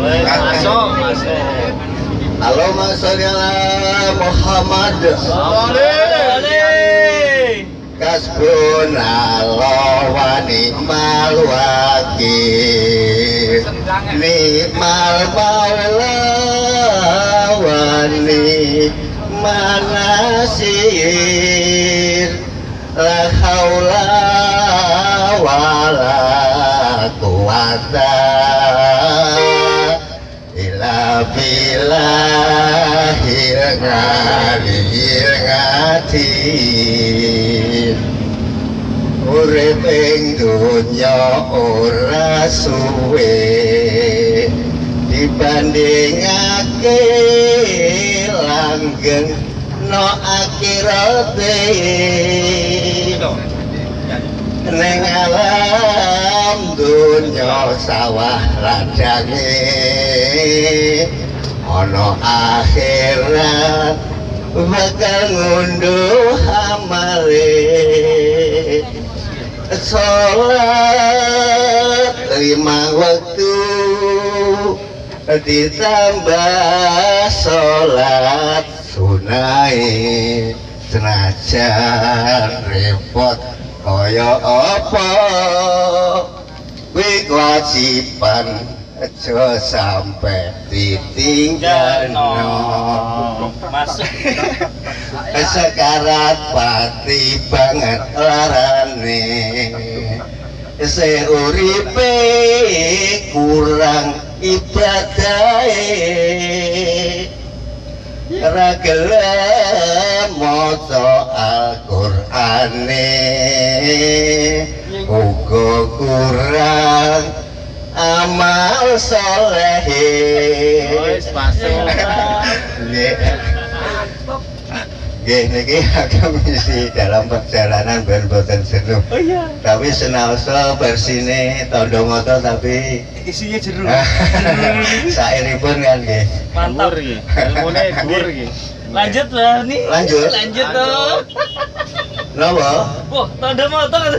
Masuk, masuk. Allahumma sholli ala Muhammad Kasbun Allah wa ni'mal wakil Ni'mal maula wa ni'mal nasir La haula wa la quwata Urip ing donya ora suwe dibandingake langgeng no akhirate Neng alam donya sawah ladange Ono akhirat bakal ngunduh amale. Sholat lima waktu ditambah sholat sunai. Senajan repot kaya apa? Kuwi kewajiban aja sampai ditinggal Masuk. sekarat pati banget larane. Seuripe kurang ibadahe. Ra gelem maca Al-Qur'ane. Uga kurang amal saleh Wis. Nggih. Nggih niki agak misi dalam perjalanan ben boten jenuh. Oh iya. Tapi senaosa versine tondo moto tapi Isinya jeruk. sairipun kan nggih. Mantap. Ilmune dhuwur iki. Lanjut lah nih. Lanjut. Lanjut dong. Napa? Wah, tanda motor.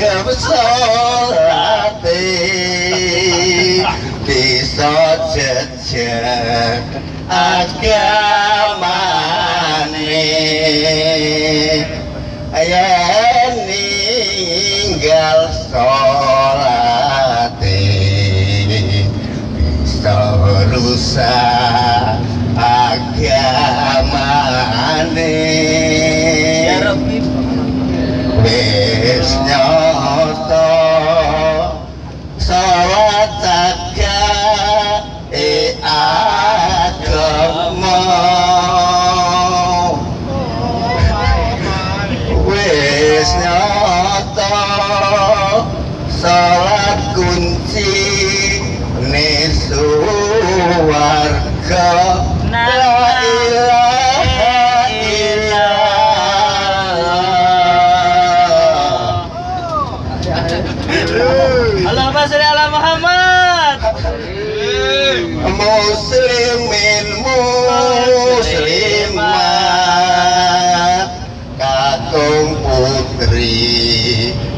Ramsar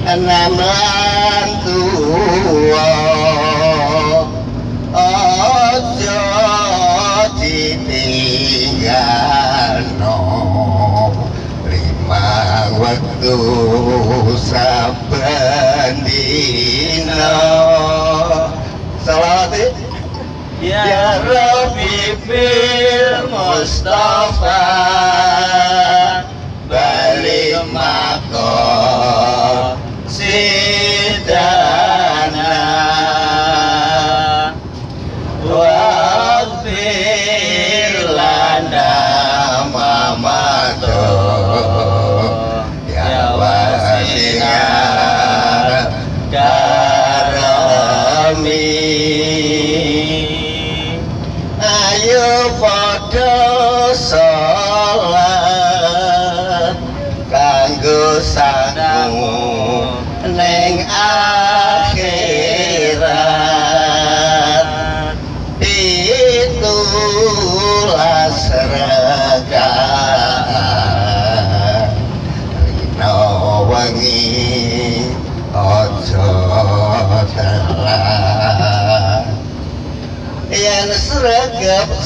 nam tua tu o jo ti no lima saben dino salat ya rabbi fil mustafa.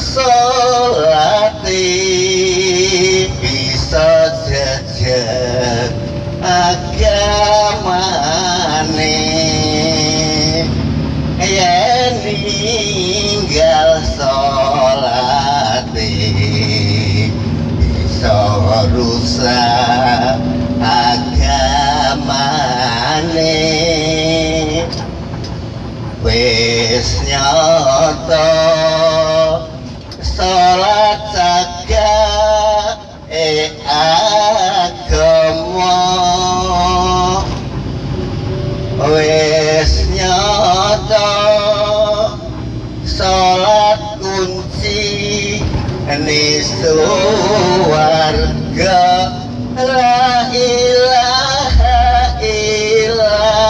Solati bisa jejak agamane yen ninggal solati bisa rusak agamane wis nyata nyata salat kunci ni suwarga la ilaha illallah.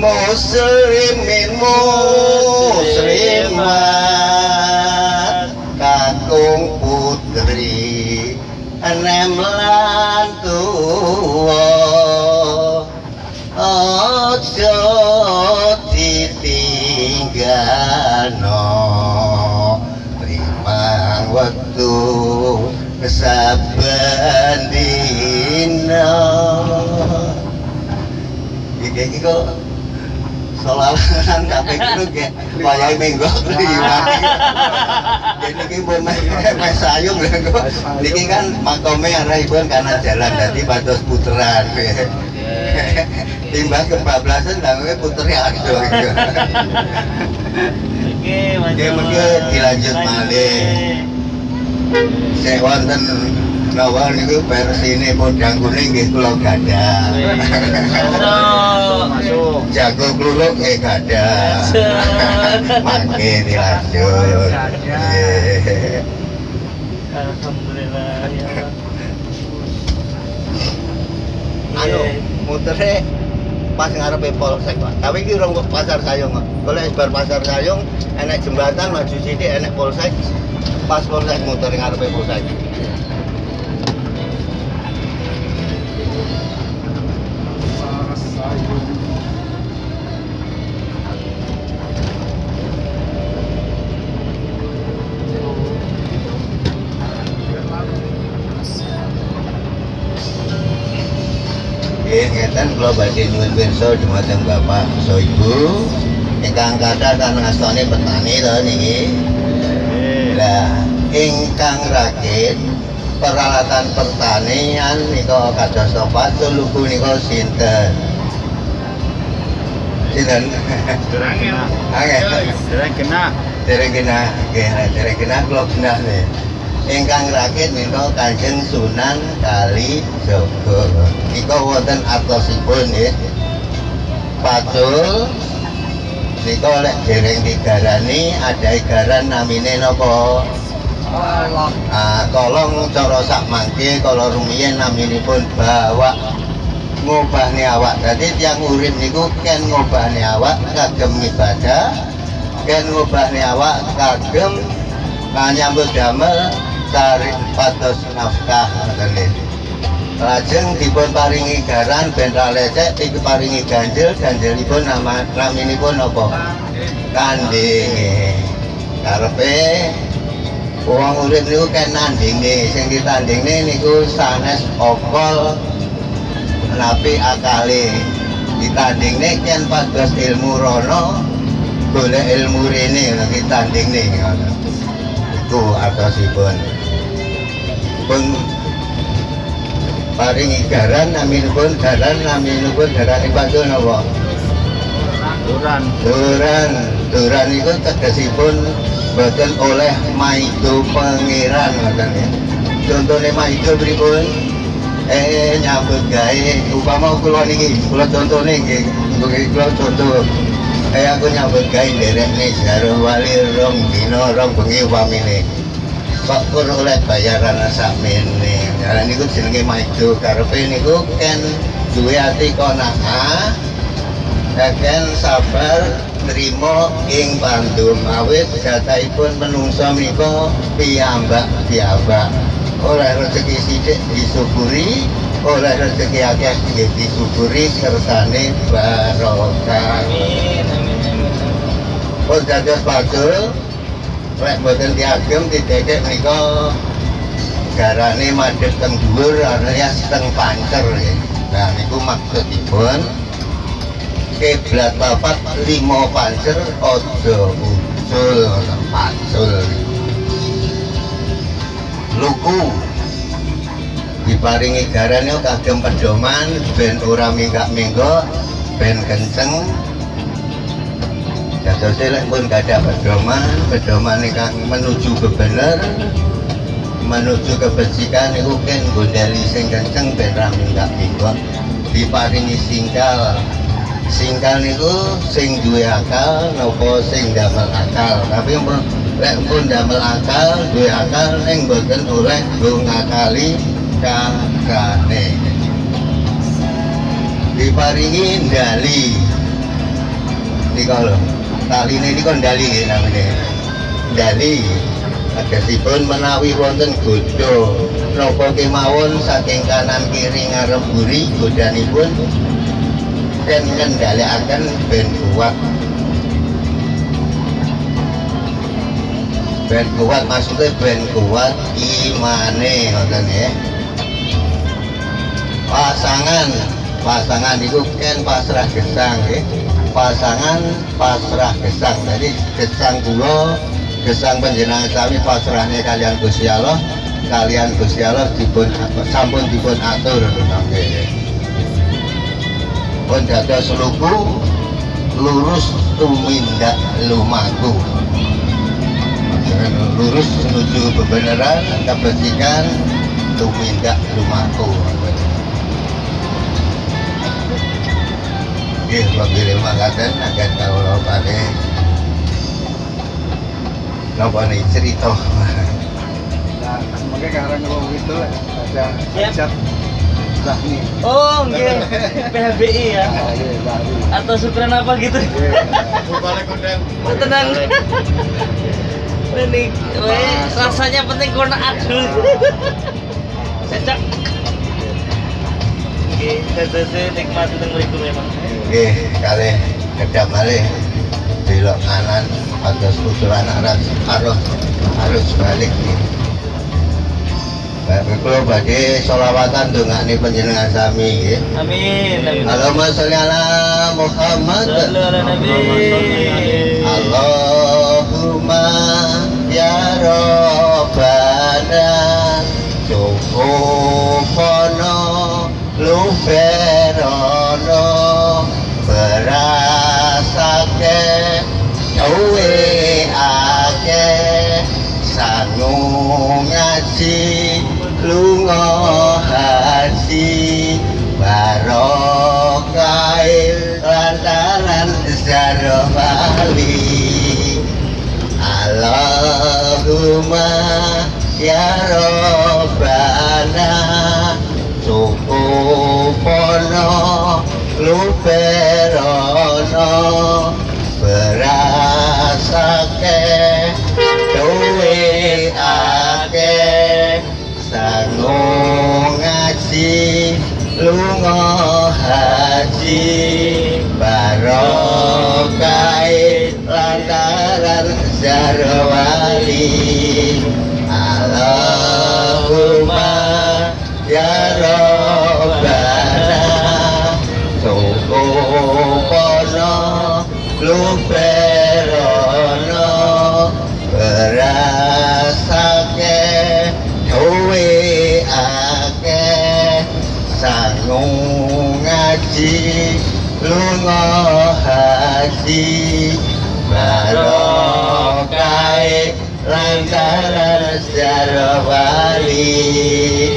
Muslimin muslimat saben dina iki iki kok solalan kabeh kudu ge wayahe minggu liwat jadi iki pun mes sayung lho kok niki kan makome arahipun karena jalan dadi pados puteran timbang kebablasan lah puternya aduh Oke, Oke, mungkin dilanjut malih. Sik wonten napa niku versine podang kuning nggih kula gadah. Masuk. Jago kluluk nggih gadah. Mangke dilanjut. Alhamdulillah ya. Anu, mutere pas ngarepe polsek, Pak. Tapi iki urung pasar sayung. Kalau bar pasar sayung enek jembatan maju sithik enek polsek. Pas polsek muter ngarepe polsek. Nggih, ngeten kula badhe nyuwun pirsa dumateng Bapak so Ibu ingkang kathah kan ngastani petani to niki. Lah, ingkang rakit peralatan pertanian nika kados apa lugu nika sinten? Sinten? Angel. Dereng kena. Dereng kena, nggih, dereng kena kula genah nih. Ingkang rakit menika Kanjeng Sunan Kali Jogo. Nika wonten artosipun nggih. Pacul nika lek dereng digarani ada garan namine napa? Allah. Ah, kolong cara sak mangke kalau rumiyin naminipun bawa ngobahne awak. Dadi tiang urip niku ken ngobahne awak kagem ibadah, ken ngobahne awak kagem nyambut damel cari pados nafkah nggih. Lajeng dipun paringi garan ben ra lecek iki paringi ganjil, ganjilipun nama naminipun apa? Kandhe. Karepe wong urip niku kan sing ditandingne niku sanes okol napi akale ditandingne kan pados ilmu rono golek ilmu rene ditandingne ngono iku atosipun pun paringi garan naminipun garan naminipun garan iku napa Duran. Duran, duran itu tegasipun boten oleh maido pangeran ngoten ya. Contone maido pripun? Eh nyambut gawe upama kula niki, kula contone nggih, kula contoh. Eh aku nyambut gawe nderek nih jaro wali rong dina rong bengi upamine. Pun oleh bayaran sakmene. Ya niku jenenge maido karepe niku kan duwe ati konaka Kakek sabar terima ing pandum awit jataipun menungso menika piyambak piyambak oleh rezeki sithik disyukuri oleh rezeki akeh disyukuri kersane barokah Amin, amin, amin. pun dados padul lek mboten diagem didekek menika garane madhep teng dhuwur alias teng pancer. Nah niku maksudipun kiblat papat lima pancer ojo usul pansul luku. Diparingi garane kagem pedoman ben ora minggak-minggok ben kenceng Jatuh lek pun gak ada pedoman, pedoman ingkang menuju kebenar, menuju kebajikan itu kan gondali sing kenceng ben ra minggak-minggok diparingi singkal. Singkal niku sing duwe akal napa sing damel akal. Tapi lek pun damel akal duwe akal ning boten oleh nggo ngakali kakane diparingi ndali. Nika lho taline niku ndali nggih namine ndali agesipun menawi wonten godho napa kemawon saking kanan kiri ngarep buri godhanipun? Dan ngendalikaken ben kuat ben kuat maksudnya ben kuat imane ngoten ya. Pasangan. Pasangan itu kan pasrah gesang ya pasangan pasrah gesang. Jadi gesang kula gesang panjenengan sami pasrahnya kalian Gusti Allah kalian Gusti Allah dipun sampun dipun atur nggih pun dados lugu lurus tumindak lumaku. Lurus menuju kebenaran kebajikan tumindak lumaku Nggih, bagi lima katen akan kawula pade napa nih cerita Nah, sebagai karang kalau itu ada Siap. cat Zahni. Oh, nggih. PHBI ya. Nah, iya. Atau syukuran apa gitu. Balik undang. Oh, tenang. Ini, weh, rasanya penting korna adul. Cecak. Oke, saya nikmati teng mriku memang. Nggih, kali kedap malih belok kanan atas usulan arah arus arus balik. Bapak kula badhe selawatan dongane panjenengan sami nggih. Amin. Allahumma sholli ala Muhammad. Allahumma ya Rabbana Cukupono luferono duwe ake sanu ngaji lunga haji barokai lantaran sejarah bali. Allahumma ya robbana cukup pono luperono Berasake duwe ake. Sangu ngaji lungo haji Barokai lantaran jarwali. Allahumma ya Rabbana Sukupono luberono haji barokai lantaran sejarah wali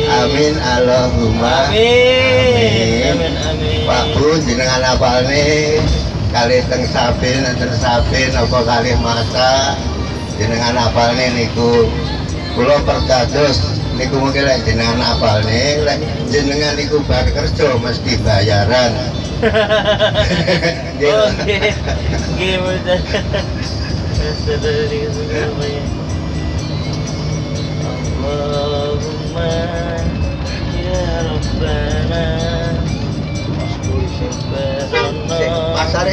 amin Allahumma Amin. Amin. Amin. Pak Bu jenengan apal nih kali teng sabin enten sabin apa kali masa jenengan apal nih niku kula perkados niku mungkin lek jenengan apal nih lek jenengan niku bar kerja mesti bayaran. Oke. Apa ya? Allahumma ya Rabbana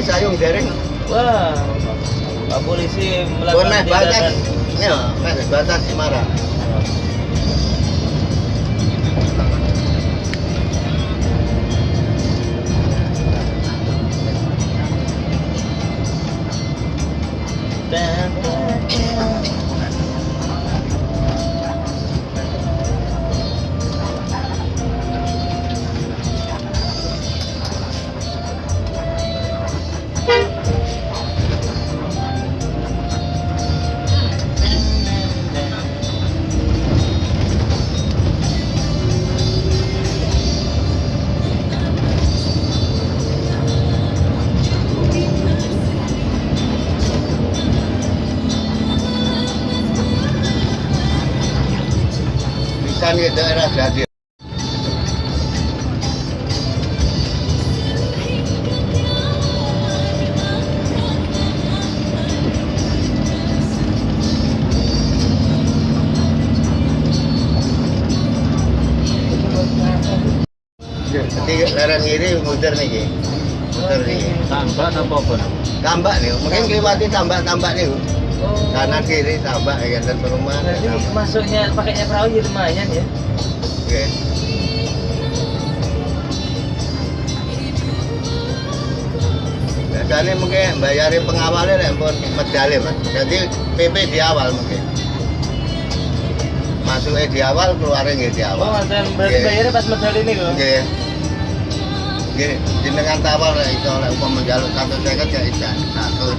sayung dereng Wah, Pak Polisi melakukan tindakan. ya batas Semarang Jadi daerah kiri muter nih Ki. muter nih Ki. Tambah apa apa? tambak nih mungkin lewati tambak-tambak nih Oh. kanan kiri tambak ya dan perumahan ya, Berarti tambak. masuknya pakainya perahu ya lumayan ya. Oke. Biasanya mungkin bayarin pengawalnya nek pun medali mas. Jadi PP di awal mungkin. Masuknya di awal, keluarnya nggih di Oh, awal. dan berarti Oke. bayarnya pas medal ini kok. Oke. jenengan tawa lek iso lek upama njaluk 150 ya isa 100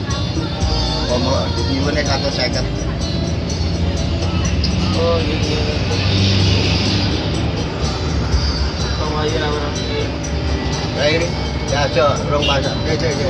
upama nyuwune 150 oh iya iya kok ayo ra ora baik ya aja rong pasak cek cek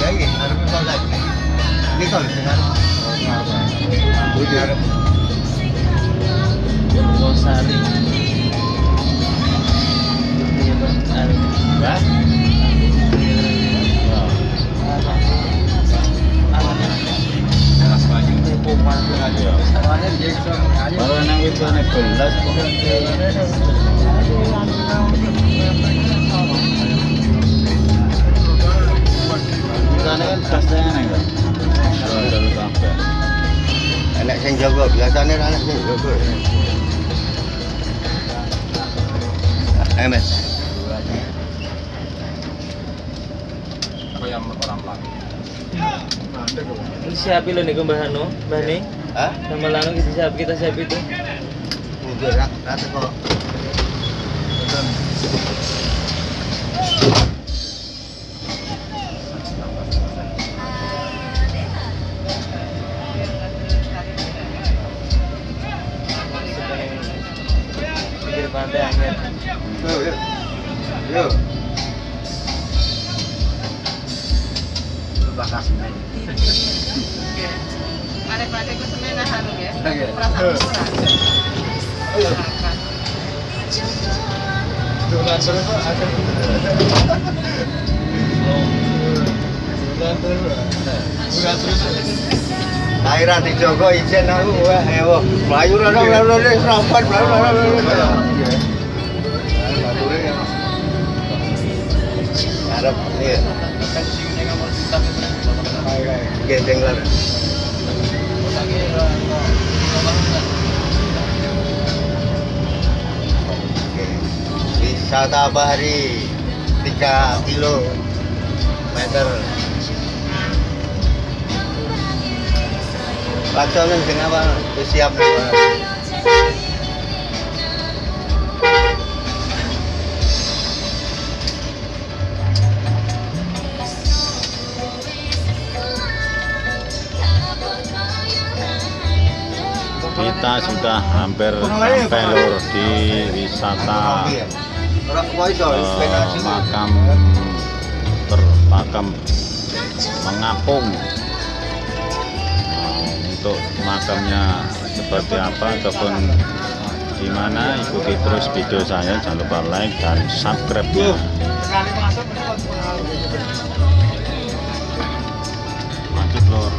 ya iki arep polsek niku lho sing arep Budi arep. Purwosari. Siapi lo nih Mbah Hano, Mbah nih. Hah? Sama Lano kita siap kita siap itu. Udah, rata kok. Wisata bahari 3 kilo meter. Laksonen sing apa? Wis siap. Kita sudah hampir sampai lur di wisata eh, makam bermakam mengapung. Untuk makamnya seperti apa ataupun gimana ikuti terus video saya. Jangan lupa like dan subscribe nya lanjut lur